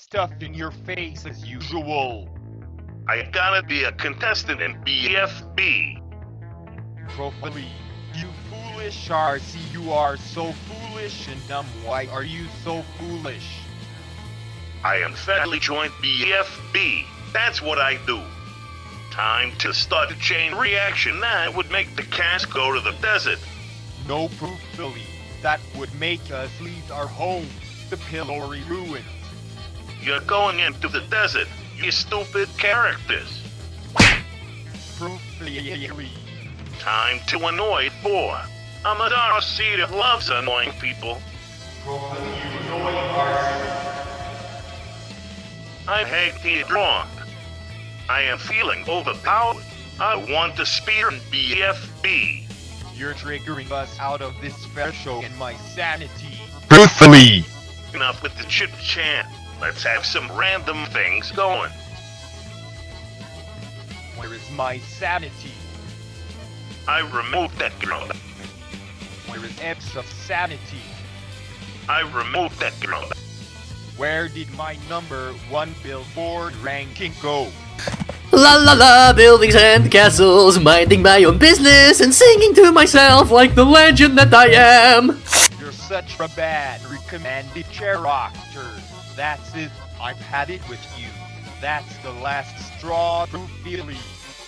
stuffed in your face as usual. I gotta be a contestant in BFB. Profily, you foolish RC, you are so foolish and dumb. Why are you so foolish? I am federally joined BFB. That's what I do. Time to start a chain reaction that would make the cast go to the desert. No proof, Philly. That would make us leave our home, the pillory ruins. You're going into the desert, you stupid characters. Proof, Time to annoy Boar. I'm a RC that loves annoying people. I hate being wrong. I am feeling overpowered. I want to spear in BFB. You're triggering us out of this fair show and my sanity. Truthfully, Enough with the chit chat. Let's have some random things going. Where is my sanity? I removed that girl. Where is X of sanity? I removed that girl. Where did my number one billboard ranking go? La la la, buildings and castles, minding my own business and singing to myself like the legend that I am. Such a bad recommended chair character. That's it. I've had it with you. That's the last straw, Billy.